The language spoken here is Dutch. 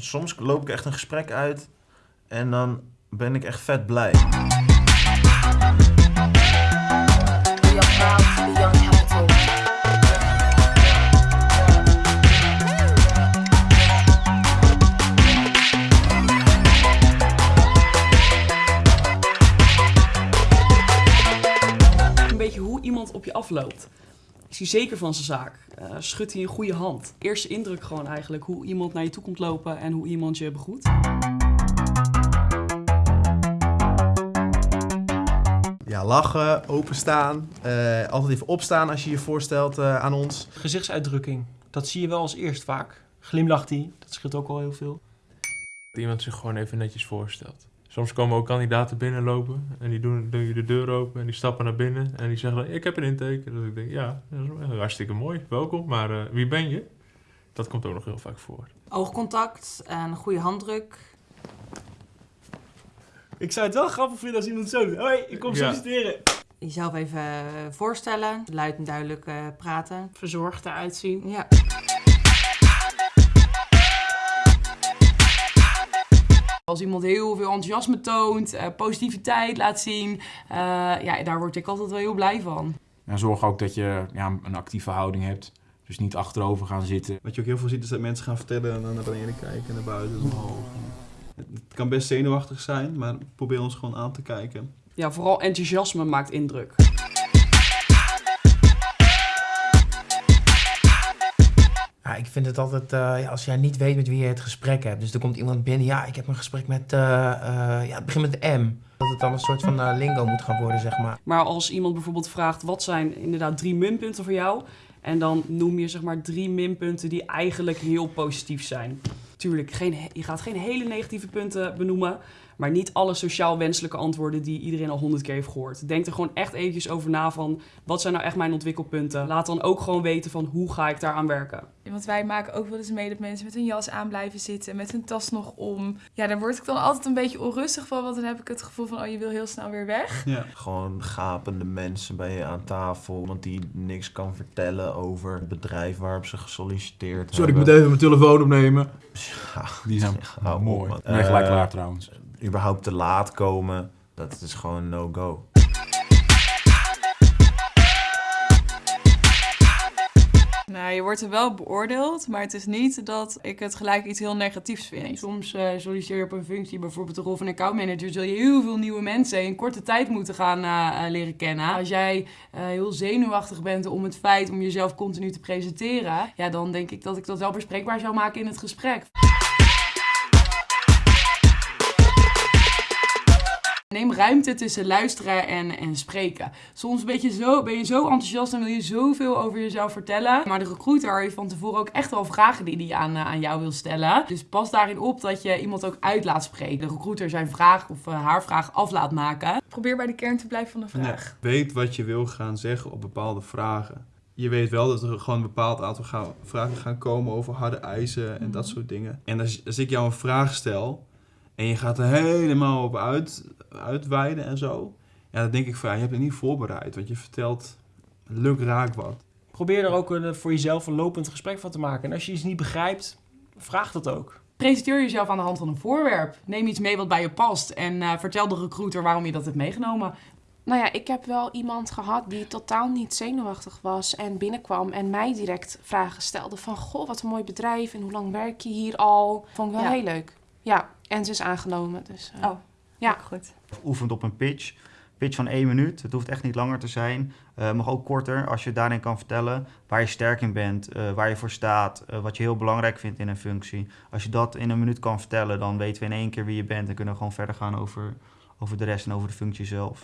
soms loop ik echt een gesprek uit en dan ben ik echt vet blij. Een beetje hoe iemand op je afloopt. Is hij zeker van zijn zaak? Eh, schudt hij een goede hand? Eerste indruk gewoon eigenlijk. Hoe iemand naar je toe komt lopen en hoe iemand je begroet. Ja, lachen, openstaan, eh, altijd even opstaan als je je voorstelt eh, aan ons. Gezichtsuitdrukking, dat zie je wel als eerst vaak. Glimlacht hij, dat scheelt ook al heel veel. Dat iemand zich gewoon even netjes voorstelt. Soms komen ook kandidaten binnenlopen en die doen, doen je de deur open en die stappen naar binnen en die zeggen dan, ik heb een intake. Dus ik denk, ja, dat is wel hartstikke mooi, welkom, maar eh, wie ben je? Dat komt ook nog heel vaak voor. Oogcontact en een goede handdruk. Ik zou het wel grappig vinden als iemand zo doet. Hoi, ik kom Ja. solliciteren. Jezelf even eh, voorstellen, luid en duidelijk eh, praten. Verzorgd eruit zien. Ja. Als iemand heel veel enthousiasme toont, eh, positiviteit laat zien. eh, ja, daar word ik altijd wel heel blij van. En zorg ook dat je ja, een actieve houding hebt. Dus niet achterover gaan zitten. Wat je ook heel veel ziet is dat mensen gaan vertellen en dan naar beneden kijken, naar buiten, omhoog. Het kan best zenuwachtig zijn, maar probeer ons gewoon aan te kijken. Ja, vooral enthousiasme maakt indruk. Ik vind het altijd, eh, als jij niet weet met wie je het gesprek hebt. Dus er komt iemand binnen, ja, ik heb een gesprek met, eh, eh, ja, het begint met M. Dat het dan een soort van lingo moet gaan worden, zeg maar. Maar als iemand bijvoorbeeld vraagt, wat zijn inderdaad drie minpunten voor jou? En dan noem je zeg maar drie minpunten die eigenlijk heel positief zijn. Tuurlijk, geen, je gaat geen hele negatieve punten benoemen. Maar niet alle sociaal wenselijke antwoorden die iedereen al honderd keer heeft gehoord. Denk er gewoon echt eventjes over na van, wat zijn nou echt mijn ontwikkelpunten? Laat dan ook gewoon weten van, hoe ga ik daaraan werken? Want wij maken ook wel eens mee dat mensen met hun jas aan blijven zitten, met hun tas nog om. Ja, daar word ik dan altijd een beetje onrustig van, want dan heb ik het gevoel van, oh, je wil heel snel weer weg. Ja. Gewoon gapende mensen bij je aan tafel, want die niks kan vertellen over het bedrijf waarop ze gesolliciteerd Sorry, ik hebben. moet even mijn telefoon opnemen. Ja, Die zijn mooi. Ik gelijk Eh, klaar trouwens. überhaupt te laat komen, dat is gewoon no-go. Nou, je wordt er wel beoordeeld, maar het is niet dat ik het gelijk iets heel negatiefs vind. Soms eh, solliciteer je op een functie, bijvoorbeeld de rol van accountmanager, zul je heel veel nieuwe mensen in korte tijd moeten gaan eh, eh, leren kennen. Als jij heel zenuwachtig bent om het feit om jezelf continu te presenteren, ja, dan denk ik dat ik dat wel bespreekbaar zou maken in het gesprek. Ruimte tussen luisteren en, en spreken. Soms ben je, zo, ben je zo enthousiast en wil je zoveel over jezelf vertellen. Maar de recruiter heeft van tevoren ook echt wel vragen die hij aan, eh, aan jou wil stellen. Dus pas daarin op dat je iemand ook uit laat spreken. De recruiter zijn vraag of eh, haar vraag af laat maken. Probeer bij de kern te blijven van de vraag. Ja. Weet wat je wil gaan zeggen op bepaalde vragen. Je weet wel dat er gewoon een bepaald aantal gaan- vragen gaan komen over harde eisen en dat soort dingen. En als, als ik jou een vraag stel en je gaat er helemaal op uit, uitweiden en zo. Ja, dan denk ik van ja, je hebt het niet voorbereid. Want je vertelt luk raak wat. Probeer er ook een, voor jezelf een lopend gesprek van te maken. En als je iets niet begrijpt, vraag dat ook. Presenteer jezelf aan de hand van een voorwerp. Neem iets mee wat bij je past. En eh, vertel de recruiter waarom je dat hebt meegenomen. Nou ja, ik heb wel iemand gehad die totaal niet zenuwachtig was en binnenkwam en mij direct vragen stelde van... Goh, wat een mooi bedrijf en hoe lang werk je hier al? Vond ik wel Ja. heel leuk. Ja, en ze is aangenomen, dus... eh, Oh, ja. goed. oefent op een pitch. Pitch van één minuut. Het hoeft echt niet langer te zijn. Eh mag ook korter als je daarin kan vertellen waar je sterk in bent, eh, waar je voor staat, eh, wat je heel belangrijk vindt in een functie. Als je dat in een minuut kan vertellen, dan weten we in één keer wie je bent en kunnen we gewoon verder gaan over, over de rest en over de functie zelf.